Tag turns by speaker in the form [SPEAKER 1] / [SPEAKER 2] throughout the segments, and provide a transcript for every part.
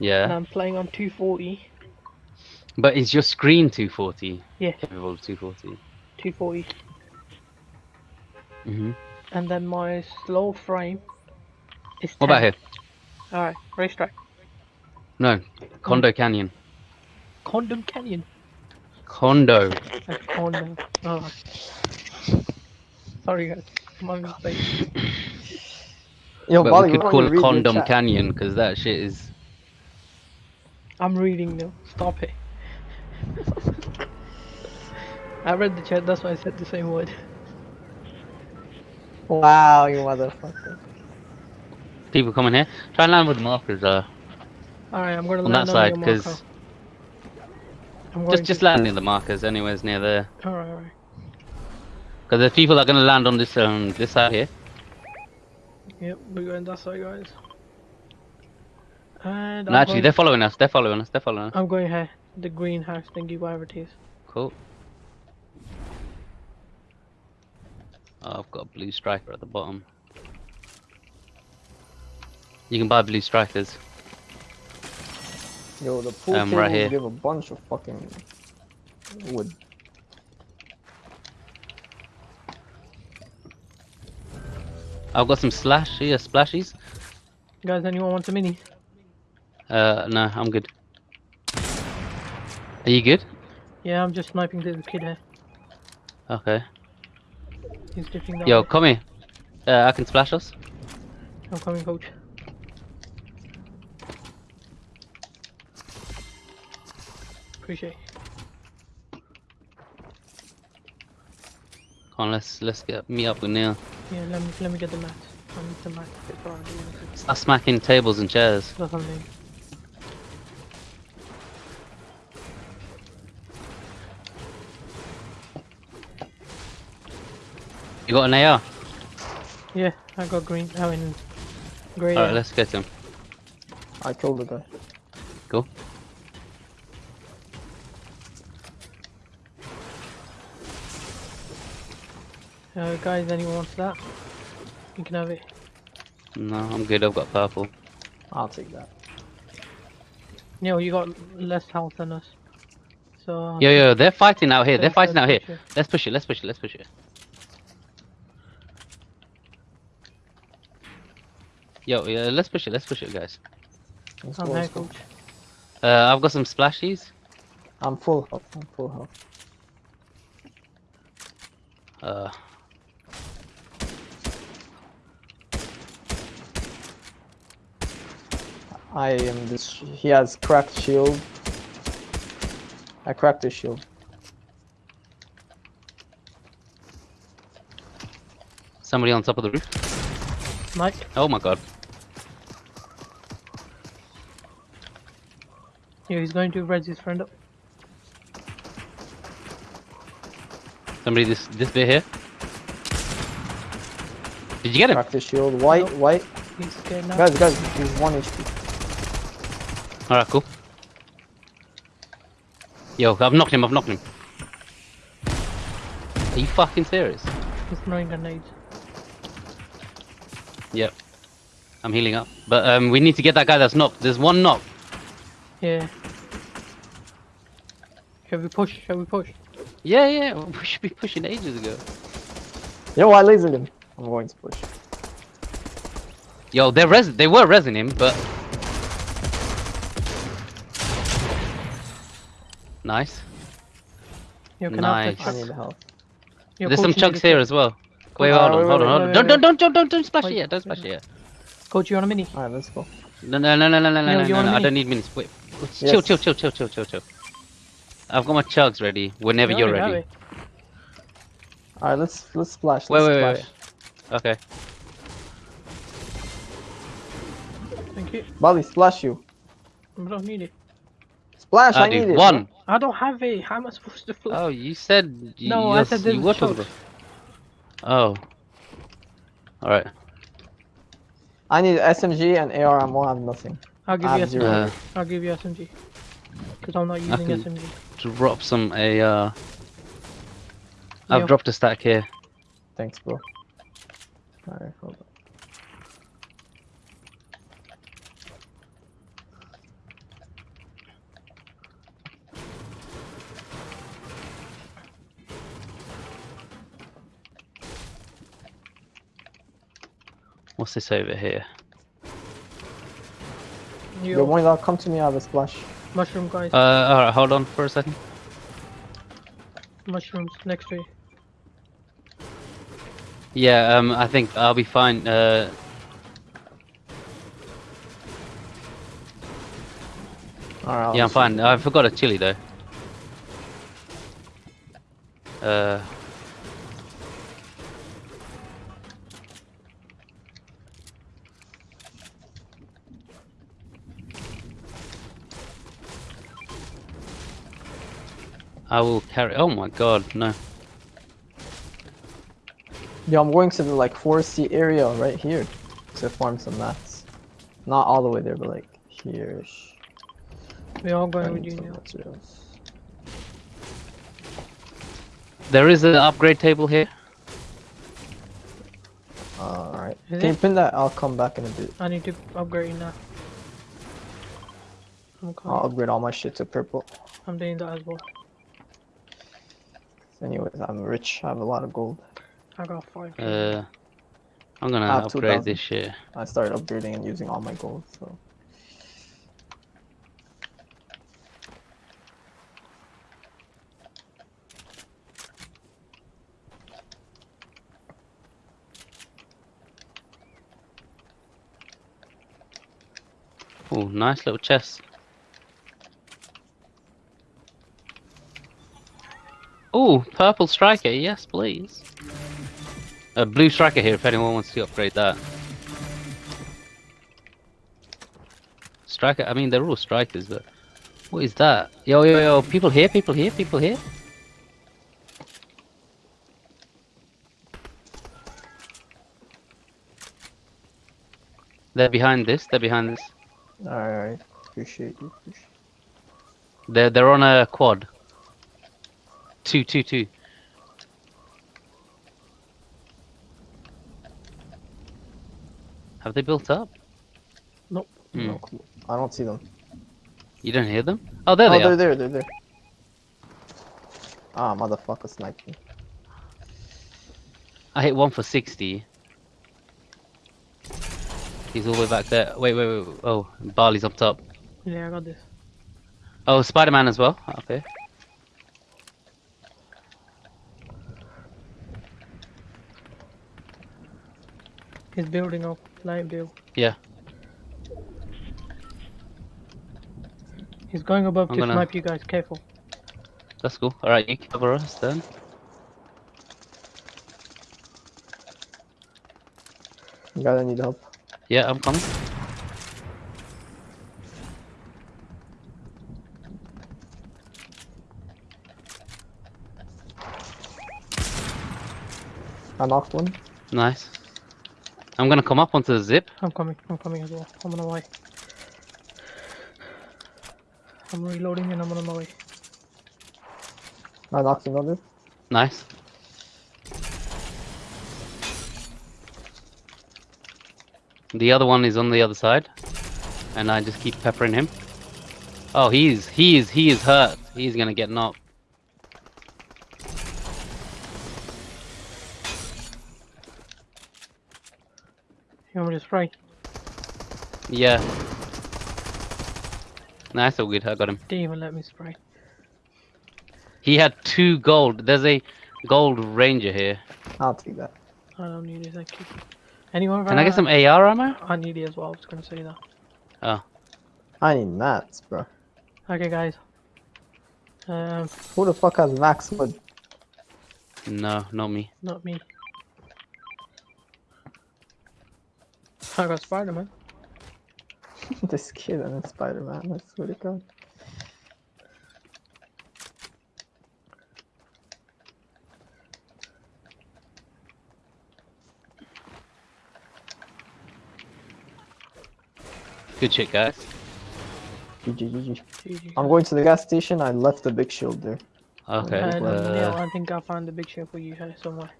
[SPEAKER 1] and
[SPEAKER 2] Yeah.
[SPEAKER 1] I'm playing on 240.
[SPEAKER 2] But is your screen 240?
[SPEAKER 1] Yeah.
[SPEAKER 2] Capable of 240.
[SPEAKER 1] 240.
[SPEAKER 2] hmm
[SPEAKER 1] And then my slow frame is 10.
[SPEAKER 2] What about here?
[SPEAKER 1] Alright, racetrack.
[SPEAKER 2] No. Condo Canyon.
[SPEAKER 1] Condom Canyon.
[SPEAKER 2] Condo.
[SPEAKER 1] That's Condom. Alright. Sorry guys. My mistake.
[SPEAKER 3] Yo,
[SPEAKER 2] but
[SPEAKER 3] Bali,
[SPEAKER 2] we could call it Condom? Canyon because that shit is.
[SPEAKER 1] I'm reading now. Stop it. I read the chat, that's why I said the same word.
[SPEAKER 3] Wow, you motherfucker.
[SPEAKER 2] People coming here. Try and land with markers. Uh,
[SPEAKER 1] Alright, I'm gonna
[SPEAKER 2] on
[SPEAKER 1] land
[SPEAKER 2] that side
[SPEAKER 1] on your marker.
[SPEAKER 2] because
[SPEAKER 1] I'm
[SPEAKER 2] just just
[SPEAKER 1] to...
[SPEAKER 2] land near the markers. Anywhere's near there.
[SPEAKER 1] Alright, alright.
[SPEAKER 2] Because the people are gonna land on this um this side here.
[SPEAKER 1] Yep, we're going that side guys. And
[SPEAKER 2] No, actually,
[SPEAKER 1] going,
[SPEAKER 2] they're following us. They're following us. They're following us.
[SPEAKER 1] I'm going here. The greenhouse thingy, whatever it is.
[SPEAKER 2] Cool. Oh, I've got a blue striker at the bottom. You can buy blue strikers.
[SPEAKER 3] Yo, the pool
[SPEAKER 2] Um,
[SPEAKER 3] tables
[SPEAKER 2] right here.
[SPEAKER 3] give a bunch of fucking wood.
[SPEAKER 2] I've got some slash here, splashies.
[SPEAKER 1] Guys, anyone want a mini?
[SPEAKER 2] Uh, no, I'm good. Are you good?
[SPEAKER 1] Yeah, I'm just sniping this kid here.
[SPEAKER 2] Okay.
[SPEAKER 1] He's dipping down.
[SPEAKER 2] Yo, come here. Uh, I can splash us.
[SPEAKER 1] I'm coming, coach. Appreciate.
[SPEAKER 2] Come on, let's let's get me up with Neil.
[SPEAKER 1] Yeah, let me let me get the mat. I need the mat before I do anything.
[SPEAKER 2] Start smacking tables and chairs.
[SPEAKER 1] That's what I mean.
[SPEAKER 2] You got an AR?
[SPEAKER 1] Yeah, I got green. I mean, grey.
[SPEAKER 2] Alright, let's get him.
[SPEAKER 3] I killed the guy.
[SPEAKER 2] Cool.
[SPEAKER 1] uh, guys, anyone wants that? You can have it.
[SPEAKER 2] No, I'm good. I've got purple.
[SPEAKER 3] I'll take that.
[SPEAKER 1] No, you got less health than us. So.
[SPEAKER 2] Yo, yo, they're fighting out here. They're fighting out here. Let's push it. Let's push it. Let's push it. Yo, yeah, let's push it. Let's push it, guys.
[SPEAKER 3] Let's
[SPEAKER 1] I'm
[SPEAKER 3] go,
[SPEAKER 1] here,
[SPEAKER 3] let's go.
[SPEAKER 1] coach.
[SPEAKER 2] Uh, I've got some splashies.
[SPEAKER 3] I'm full health. I'm full health.
[SPEAKER 2] Uh,
[SPEAKER 3] I am this. He has cracked shield. I cracked his shield.
[SPEAKER 2] somebody on top of the roof.
[SPEAKER 1] Mike,
[SPEAKER 2] Oh my god.
[SPEAKER 1] Yeah, he's going to res his friend up.
[SPEAKER 2] Somebody this this bit here. Did you get him?
[SPEAKER 3] Cracked his shield. White,
[SPEAKER 1] Nope.
[SPEAKER 3] white.
[SPEAKER 1] He's scared now.
[SPEAKER 3] Guys, guys, he's one HP.
[SPEAKER 2] Alright, cool. Yo, I've knocked him. I've knocked him. Are you fucking serious?
[SPEAKER 1] He's throwing grenades.
[SPEAKER 2] Yep. I'm healing up. But um, we need to get that guy that's knocked. There's one knock.
[SPEAKER 1] Yeah. Shall we push? Shall we push?
[SPEAKER 2] Yeah, yeah. We should be pushing ages ago.
[SPEAKER 3] Yo, I lasered him. I'm going to push.
[SPEAKER 2] Yo, they're res. They were resing him, but. Nice.
[SPEAKER 1] Yo, can I
[SPEAKER 2] Nice.
[SPEAKER 3] I need help.
[SPEAKER 1] Yo,
[SPEAKER 2] There's some chunks here as well.
[SPEAKER 1] Coach,
[SPEAKER 2] Wait,
[SPEAKER 3] uh,
[SPEAKER 2] hold on,
[SPEAKER 3] wait,
[SPEAKER 2] hold on,
[SPEAKER 3] wait,
[SPEAKER 2] hold on.
[SPEAKER 1] wait,
[SPEAKER 2] Don't,
[SPEAKER 1] wait,
[SPEAKER 2] don't, don't, don't, don't, don't splash
[SPEAKER 1] Wait,
[SPEAKER 2] it yet. Don't
[SPEAKER 1] wait,
[SPEAKER 2] splash it yet.
[SPEAKER 1] Coach, you on a mini?
[SPEAKER 3] Alright, let's go.
[SPEAKER 2] No, no, no, no, no, no, no, no, no,
[SPEAKER 1] want a
[SPEAKER 2] no. I don't need minutes. Wait. Chill,
[SPEAKER 3] Yes.
[SPEAKER 2] chill, chill, chill, chill, chill, chill. I've got my chugs ready. Whenever
[SPEAKER 1] You
[SPEAKER 2] you're
[SPEAKER 1] already
[SPEAKER 2] ready.
[SPEAKER 3] Alright, let's let's splash.
[SPEAKER 2] Wait,
[SPEAKER 3] Let's
[SPEAKER 2] wait, wait,
[SPEAKER 3] splash.
[SPEAKER 2] Okay.
[SPEAKER 1] Thank you.
[SPEAKER 3] Bali, splash you.
[SPEAKER 1] I don't need it.
[SPEAKER 3] Splash, ah, I,
[SPEAKER 2] I
[SPEAKER 3] need
[SPEAKER 2] do
[SPEAKER 3] it.
[SPEAKER 2] one.
[SPEAKER 1] I don't have it. How am I supposed to fly?
[SPEAKER 2] Oh, you said you,
[SPEAKER 1] No, I
[SPEAKER 2] were-
[SPEAKER 1] said
[SPEAKER 2] you
[SPEAKER 1] there's
[SPEAKER 2] were talking about. Oh. All right.
[SPEAKER 3] I need SMG and AR ammo. I have nothing.
[SPEAKER 1] I'll give you SMG.
[SPEAKER 2] Uh,
[SPEAKER 1] I'll give you SMG. Because I'm not using
[SPEAKER 2] can-
[SPEAKER 1] SMG.
[SPEAKER 2] drop some AR. I've
[SPEAKER 1] Yo.
[SPEAKER 2] dropped a stack here.
[SPEAKER 3] Thanks, bro. Alright, hold on.
[SPEAKER 2] What's this over here?
[SPEAKER 3] Yo,
[SPEAKER 1] Yo,
[SPEAKER 3] one dog, come to me. I have a splash.
[SPEAKER 1] mushroom guys,
[SPEAKER 2] Uh, alright, hold on for a second.
[SPEAKER 1] mushrooms next to you.
[SPEAKER 2] Yeah, um, I think I'll be fine. Uh,
[SPEAKER 3] Alright.
[SPEAKER 2] yeah, I'm fine. I forgot a chili though. Uh, I will carry. Oh my god, no.
[SPEAKER 3] Yeah, I'm going to the like foresty area right here to farm some mats. Not all the way there, but like here.
[SPEAKER 1] We're all going with you now.
[SPEAKER 2] There is an upgrade table here.
[SPEAKER 3] Uh, alright.
[SPEAKER 1] Is
[SPEAKER 3] Can you
[SPEAKER 1] it?
[SPEAKER 3] pin that? I'll come back in a bit.
[SPEAKER 1] I need to upgrade you now. I'm coming.
[SPEAKER 3] I'll upgrade all my shit to purple.
[SPEAKER 1] I'm doing that as well.
[SPEAKER 3] Anyways, I'm rich. I have a lot of gold.
[SPEAKER 1] I got five.
[SPEAKER 2] Uh, I'm gonna upgrade
[SPEAKER 3] 2000.
[SPEAKER 2] this shit.
[SPEAKER 3] I started upgrading and using all my gold, so.
[SPEAKER 2] Oh, nice little chest. Oh, purple striker, yes please. A blue striker here if anyone wants to upgrade that. Striker, I mean they're all strikers, but what is that? Yo, yo, yo, people here, people here, people here. They're behind this, they're behind this.
[SPEAKER 3] Alright. Appreciate you.
[SPEAKER 2] They're they're on a quad. Two, two, two. Have they built up?
[SPEAKER 1] Nope.
[SPEAKER 2] Hmm.
[SPEAKER 3] No. I don't see them.
[SPEAKER 2] You don't hear them? Oh, there
[SPEAKER 3] oh,
[SPEAKER 2] they
[SPEAKER 3] they're
[SPEAKER 2] are.
[SPEAKER 3] there. They're there. Ah, motherfucker sniped me.
[SPEAKER 2] I hit one for sixty. He's all the way back there. Wait, wait, wait. wait. Oh, Barley's up top.
[SPEAKER 1] Yeah, I got this.
[SPEAKER 2] Oh, Spider-Man as well. Okay.
[SPEAKER 1] He's building up. Light build.
[SPEAKER 2] Yeah.
[SPEAKER 1] He's going above
[SPEAKER 2] I'm
[SPEAKER 1] to
[SPEAKER 2] gonna-
[SPEAKER 1] snipe you guys. Careful.
[SPEAKER 2] That's cool. All right, you cover us then.
[SPEAKER 3] You guys need help.
[SPEAKER 2] Yeah, I'm coming.
[SPEAKER 3] I knocked one.
[SPEAKER 2] Nice. I'm gonna come up onto the zip.
[SPEAKER 1] I'm coming. I'm coming as well. I'm on my way. I'm reloading and I'm on my way.
[SPEAKER 3] I knocked another.
[SPEAKER 2] Nice. The other one is on the other side, and I just keep peppering him. Oh, he's he is he is hurt. He's gonna get knocked.
[SPEAKER 1] You want me to spray?
[SPEAKER 2] Yeah. Nice, all good. I got him.
[SPEAKER 1] Didn't even let me spray.
[SPEAKER 2] He had two gold. There's a gold ranger here.
[SPEAKER 3] I'll take that.
[SPEAKER 1] I don't need it. Thank you. Anyone?
[SPEAKER 2] Can I get some AR ammo?
[SPEAKER 1] I need it as well. I was gonna say that.
[SPEAKER 2] Oh,
[SPEAKER 3] I need mats, bro.
[SPEAKER 1] Okay, guys. Um,
[SPEAKER 3] Who the fuck has max wood?
[SPEAKER 2] no, not me.
[SPEAKER 1] not me. I got Spider-Man.
[SPEAKER 3] this kid and a Spider-Man. I swear to God.
[SPEAKER 2] Good shit, guys.
[SPEAKER 3] GG, GG.
[SPEAKER 1] GG.
[SPEAKER 3] I'm going to the gas station. I left the big shield there.
[SPEAKER 2] Okay.
[SPEAKER 1] And, yeah,
[SPEAKER 2] Uh,
[SPEAKER 1] I think I found the big shield for you here somewhere.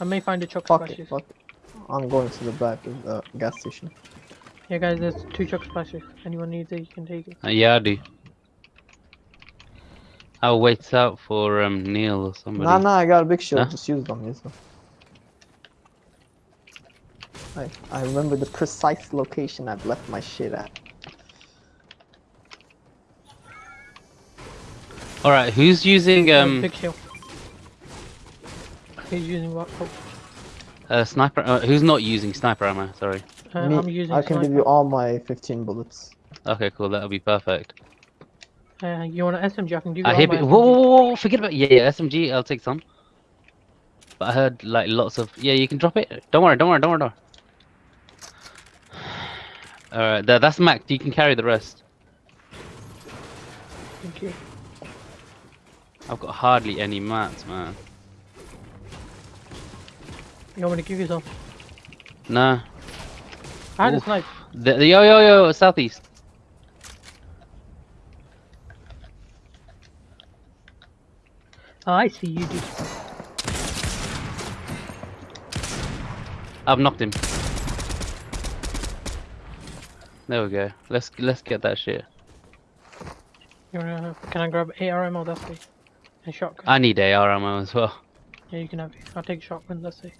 [SPEAKER 1] I may find the chuck
[SPEAKER 3] Fuck it, fuck it. I'm going to the back of the gas station.
[SPEAKER 1] Yeah, guys, there's two chug splashes. Anyone needs it, you can take it.
[SPEAKER 2] uh, yeah, I do. I'll wait out for um Neil or somebody.
[SPEAKER 3] Nah, nah, I got a big shield.
[SPEAKER 2] Huh?
[SPEAKER 3] Just use them, use them. I, I remember the precise location I've left my shit at.
[SPEAKER 2] All right, who's using um
[SPEAKER 1] Big shield. He's using what? Oh,
[SPEAKER 2] uh, sniper? Uh, who's not using sniper ammo? Sorry.
[SPEAKER 1] uh,
[SPEAKER 3] Me,
[SPEAKER 1] I'm using
[SPEAKER 3] I can give you all my 15 bullets.
[SPEAKER 2] Okay, cool. That'll be perfect.
[SPEAKER 1] Uh, you want an SMG? I can give you
[SPEAKER 2] I
[SPEAKER 1] all
[SPEAKER 2] hear.
[SPEAKER 1] my
[SPEAKER 2] Be- whoa, whoa, whoa, whoa! Forget about. Yeah, yeah. SMG. I'll take some. But I heard like lots of. Yeah, you can drop it. Don't worry. Don't worry. Don't worry. Don't worry. All right, there, that's Mac. You can carry the rest.
[SPEAKER 1] Thank you.
[SPEAKER 2] I've got hardly any mats, man.
[SPEAKER 1] You want me to give you some?
[SPEAKER 2] No.
[SPEAKER 1] I had a snipe.
[SPEAKER 2] The, the, yo, yo, yo, southeast.
[SPEAKER 1] Oh, I see you, dude.
[SPEAKER 2] I've knocked him. There we go. Let's let's get that shit.
[SPEAKER 1] You wanna, can I grab AR ammo? That's it. And shotgun.
[SPEAKER 2] I need AR ammo as well.
[SPEAKER 1] yeah, you can have it. I'll take shotgun. That's it.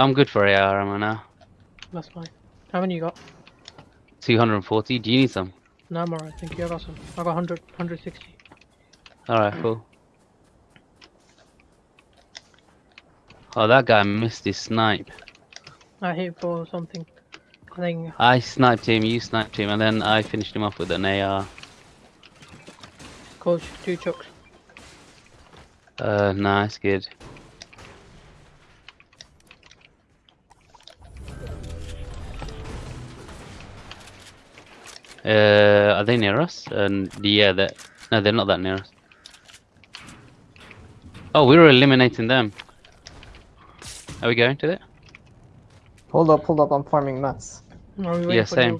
[SPEAKER 2] I'm good for AR ammo now.
[SPEAKER 1] That's fine. How many you got?
[SPEAKER 2] 240. Do you need some?
[SPEAKER 1] No, I'm alright. Thank you. I got some. I got 100, 160.
[SPEAKER 2] Alright, cool. Oh, that guy missed his snipe.
[SPEAKER 1] I hit for something. I think
[SPEAKER 2] I sniped him, you sniped him, and then I finished him off with an AR.
[SPEAKER 1] coach two chugs.
[SPEAKER 2] Uh, nice, good. Uh, are they near us? And yeah, that no, they're not that near us. Oh, we were eliminating them. Are we going to it?
[SPEAKER 3] Hold up, hold up, I'm farming mats.
[SPEAKER 1] Are we
[SPEAKER 2] Yeah, same.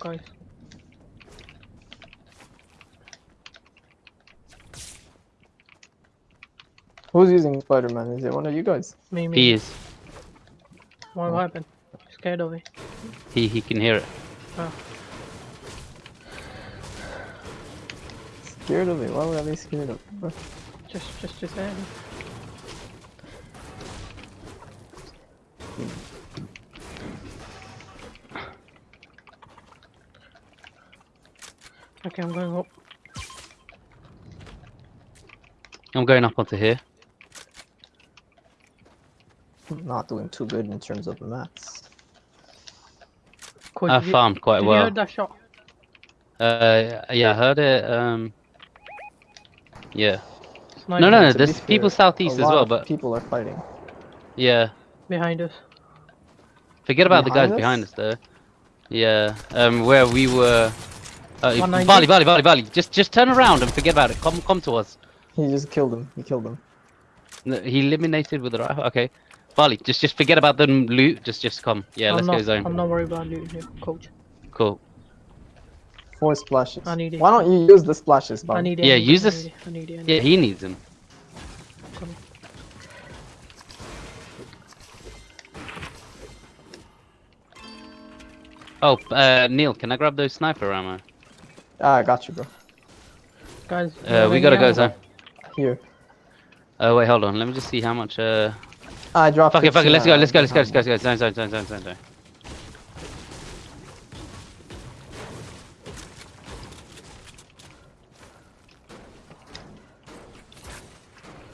[SPEAKER 3] Who's using Spider-Man? Is it one of you guys?
[SPEAKER 1] Me, me.
[SPEAKER 2] He is.
[SPEAKER 1] What happened? Scared of me.
[SPEAKER 2] He he can hear it.
[SPEAKER 3] Scared of it? Why would I be scared of it? bro?
[SPEAKER 1] Just, just, just there. Okay, I'm going up.
[SPEAKER 2] I'm going up onto here.
[SPEAKER 3] I'm not doing too good in terms of the
[SPEAKER 1] mats.
[SPEAKER 2] I
[SPEAKER 1] did you-
[SPEAKER 2] farmed quite
[SPEAKER 1] did you
[SPEAKER 2] well.
[SPEAKER 1] hear that shot?
[SPEAKER 2] Uh, yeah, I heard it. Um, yeah. No, no, no.
[SPEAKER 3] To be
[SPEAKER 2] There's people southeast as well, but
[SPEAKER 3] people are fighting.
[SPEAKER 2] yeah.
[SPEAKER 1] behind us.
[SPEAKER 2] Forget about the guys
[SPEAKER 3] Behind
[SPEAKER 2] behind
[SPEAKER 3] us?
[SPEAKER 2] us, though. Yeah, um, where we were. Uh,
[SPEAKER 1] 190?
[SPEAKER 2] Bali, Bali, Bali, Bali. Just, just turn around and forget about it. Come, come to us.
[SPEAKER 3] He just killed him. He killed him.
[SPEAKER 2] No, He eliminated with the rifle. Okay, Bali. Just, just forget about the loot. Just, just come. Yeah,
[SPEAKER 1] I'm
[SPEAKER 2] let's
[SPEAKER 1] not,
[SPEAKER 2] go zone.
[SPEAKER 1] I'm not worried about loot here, coach.
[SPEAKER 2] Cool.
[SPEAKER 3] Four splashes.
[SPEAKER 1] I need it.
[SPEAKER 3] Why don't you use the splashes, Bob?
[SPEAKER 1] I need it.
[SPEAKER 2] Yeah, use
[SPEAKER 1] it, I
[SPEAKER 2] this-
[SPEAKER 1] need it, I need it. I need
[SPEAKER 2] Yeah, he needs them. Oh, uh, Neil, can I grab those sniper ammo?
[SPEAKER 3] Ah, I got you, bro.
[SPEAKER 1] Guys,
[SPEAKER 2] Uh, we gotta go zone.
[SPEAKER 3] Here.
[SPEAKER 2] Oh wait, hold on. Let me just see how much. Uh,
[SPEAKER 3] I dropped
[SPEAKER 2] fuck it, fuck it.
[SPEAKER 3] 15
[SPEAKER 2] Let's go. Let's go.
[SPEAKER 3] rounds.
[SPEAKER 2] Let's go. Let's go. Let's go. Zone, zone, zone, zone, zone,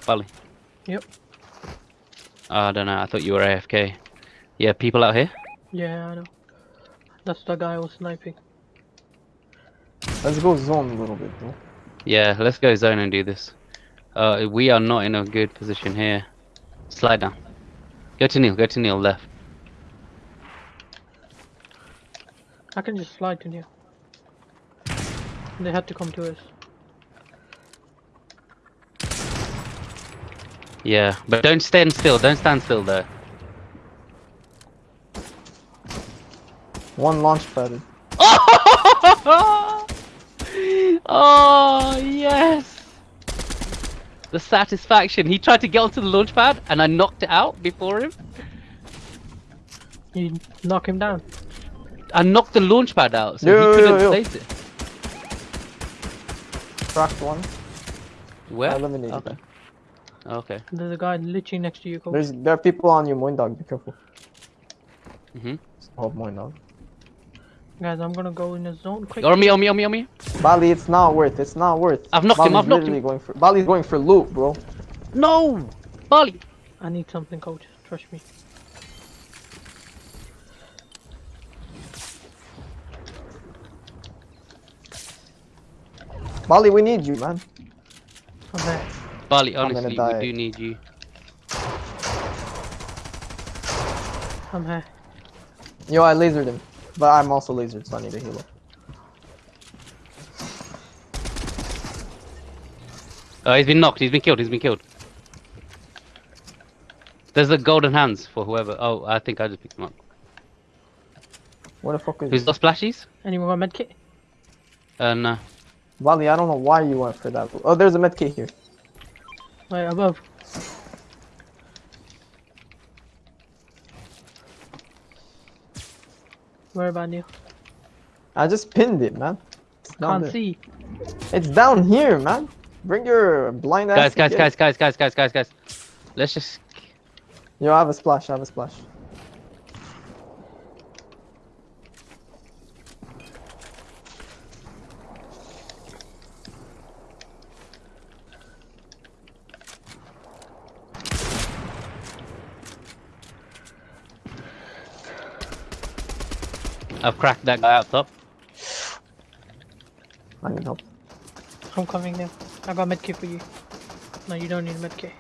[SPEAKER 2] Bali.
[SPEAKER 1] Yep.
[SPEAKER 2] Oh, I don't know. I thought you were AFK. Yeah, people out here.
[SPEAKER 1] Yeah, I know. That's the guy I was sniping.
[SPEAKER 3] Let's go zone a little bit, bro.
[SPEAKER 2] Yeah, let's go zone and do this. Uh, we are not in a good position here. Slide down. Go to Neil. Go to Neil left.
[SPEAKER 1] I can just slide to you. They had to come to us.
[SPEAKER 2] Yeah, but don't stand still. Don't stand still though.
[SPEAKER 3] One launch pad.
[SPEAKER 2] oh yes! The satisfaction. He tried to get onto the launch pad, and I knocked it out before him.
[SPEAKER 1] You knock him down.
[SPEAKER 2] I knocked the launch pad out, so
[SPEAKER 3] Yo,
[SPEAKER 2] he couldn't
[SPEAKER 3] yo.
[SPEAKER 2] place it.
[SPEAKER 3] Cracked one.
[SPEAKER 2] Where?
[SPEAKER 3] I eliminated
[SPEAKER 2] Okay.
[SPEAKER 3] Them.
[SPEAKER 2] Okay.
[SPEAKER 1] There's a guy literally next to you, coach.
[SPEAKER 3] There's there are people on you, Moin Dog. Be careful.
[SPEAKER 2] Mhm.
[SPEAKER 3] Oh, Moin Dog.
[SPEAKER 1] Guys, I'm gonna go in the zone quick.
[SPEAKER 2] On me, on me, on me, on me.
[SPEAKER 3] Bali, it's not worth. It's not worth.
[SPEAKER 2] I've knocked him,
[SPEAKER 3] Bali's
[SPEAKER 2] I've knocked him.
[SPEAKER 3] Going for, Bali's going for loot, bro.
[SPEAKER 2] No! Bali!
[SPEAKER 1] I need something, coach. Trust me.
[SPEAKER 3] Bali, we need you, man.
[SPEAKER 1] I'm there.
[SPEAKER 2] Bali, honestly, we do need you.
[SPEAKER 1] I'm here.
[SPEAKER 3] Yo, I lasered him, but I'm also lasered, so I need a heal. up.
[SPEAKER 2] Oh, he's been knocked, he's been killed, he's been killed. There's the golden hands for whoever. Oh, I think I just picked him up.
[SPEAKER 3] What the fuck is
[SPEAKER 2] Who's got splashies?
[SPEAKER 1] Anyone got medkit?
[SPEAKER 2] Uh, no.
[SPEAKER 3] Bali? I don't know why you went for that. Oh, there's a medkit here.
[SPEAKER 1] Right above. Where about you?
[SPEAKER 3] I just pinned it, man. It's down
[SPEAKER 1] Can't
[SPEAKER 3] there.
[SPEAKER 1] see.
[SPEAKER 3] It's down here, man. Bring your blind ass.
[SPEAKER 2] Guys, guys, guys, guys, guys, guys, guys, guys. Let's just.
[SPEAKER 3] Yo, I have a splash. I have a splash.
[SPEAKER 2] I've cracked that guy out top.
[SPEAKER 3] I need help.
[SPEAKER 1] I'm coming now. I got medkit for you. No, you don't need a medkit.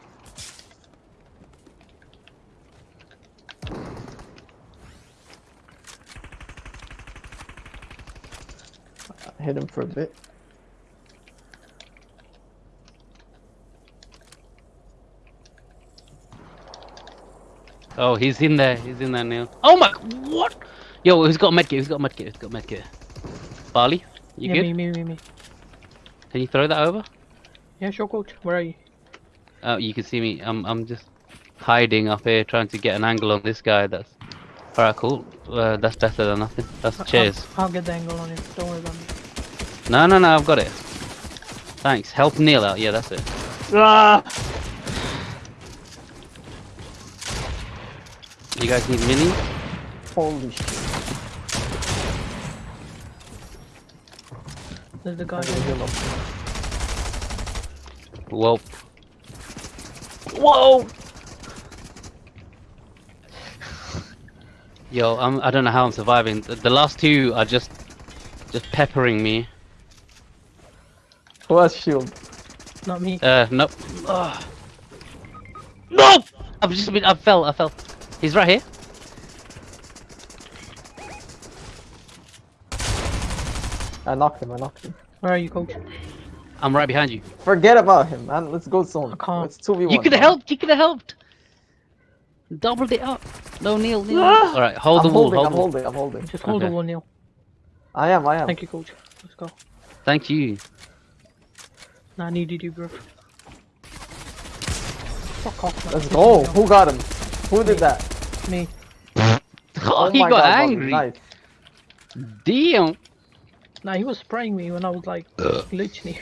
[SPEAKER 3] Hit him for a bit.
[SPEAKER 2] Oh, he's in there. He's in there, Neil. Oh my. What? Yo, who's got medkit? Who's got medkit? Who's got medkit? Barley? You
[SPEAKER 1] yeah,
[SPEAKER 2] good?
[SPEAKER 1] me, me, me, me.
[SPEAKER 2] Can you throw that over?
[SPEAKER 1] Yeah, sure, coach. Where are you?
[SPEAKER 2] Oh, you can see me. I'm, I'm just hiding up here, trying to get an angle on this guy. That's all right. Cool. Uh, that's better than nothing. That's cheers.
[SPEAKER 1] I'll, I'll get the angle on you. Don't worry about me.
[SPEAKER 2] No, no, no. I've got it. Thanks. Help Neil out. Yeah, that's it.
[SPEAKER 1] Ah!
[SPEAKER 2] You guys need mini?
[SPEAKER 3] Holy shit.
[SPEAKER 1] There's the guy.
[SPEAKER 3] I need
[SPEAKER 1] there.
[SPEAKER 3] heal up.
[SPEAKER 2] Whoa. Whoa. Yo, I'm. I don't know how I'm surviving. The, the last two are just, just peppering me.
[SPEAKER 3] Who has shield?
[SPEAKER 1] Not me.
[SPEAKER 2] Uh, nope. Ugh. No! I've just been. I fell. I fell. He's right here.
[SPEAKER 3] I knocked him. I knocked him.
[SPEAKER 1] Where are you, coach?
[SPEAKER 2] I'm right behind you.
[SPEAKER 3] Forget about him, man. Let's go zone.
[SPEAKER 1] I can't.
[SPEAKER 3] It's two v one.
[SPEAKER 2] You could have helped. You could have helped. Doubled it up. No, Neil. Neil.
[SPEAKER 1] Ah!
[SPEAKER 2] All right, hold
[SPEAKER 3] I'm
[SPEAKER 2] the wall.
[SPEAKER 3] holding.
[SPEAKER 2] Hold
[SPEAKER 3] I'm
[SPEAKER 2] the wall.
[SPEAKER 3] holding. I'm holding.
[SPEAKER 1] Just hold
[SPEAKER 2] Okay.
[SPEAKER 1] the wall, Neil.
[SPEAKER 3] I am. I am.
[SPEAKER 1] Thank you, coach. Let's go.
[SPEAKER 2] Thank you.
[SPEAKER 1] Nah, I needed you, bro. Fuck off, man.
[SPEAKER 3] Let's go.
[SPEAKER 1] me.
[SPEAKER 3] Who got him? Who did that?
[SPEAKER 1] Me.
[SPEAKER 2] Oh, he
[SPEAKER 3] my
[SPEAKER 2] got
[SPEAKER 3] God,
[SPEAKER 2] angry.
[SPEAKER 3] nice.
[SPEAKER 2] Damn.
[SPEAKER 1] Nah, he was spraying me when I was like, literally.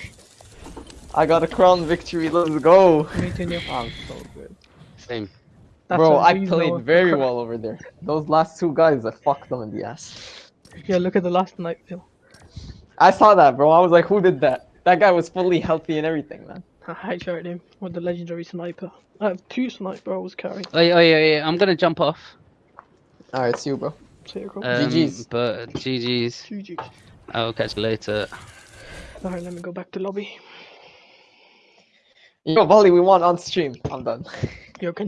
[SPEAKER 3] I got a crown victory. Let's go.
[SPEAKER 1] Me too, Neil.
[SPEAKER 3] I'm so good.
[SPEAKER 2] Same.
[SPEAKER 1] That's
[SPEAKER 3] Bro, I played very well over there. Those last two guys, I fucked them in the ass.
[SPEAKER 1] Yeah, look at the last night, Neil.
[SPEAKER 3] I saw that, bro. I was like, who did that? That guy was fully healthy and everything, man.
[SPEAKER 1] I headshot him with the legendary sniper. I have two sniper I was carrying.
[SPEAKER 2] Oh yeah, oh yeah, yeah. I'm gonna jump off.
[SPEAKER 3] Alright, see you, bro.
[SPEAKER 1] See you go.
[SPEAKER 2] Um,
[SPEAKER 3] GG's.
[SPEAKER 2] But GG's.
[SPEAKER 1] Two Gs.
[SPEAKER 2] I'll catch you later.
[SPEAKER 1] Alright, let me go back to lobby.
[SPEAKER 3] Yo, Volley, we won on stream. I'm done.
[SPEAKER 1] Yo, can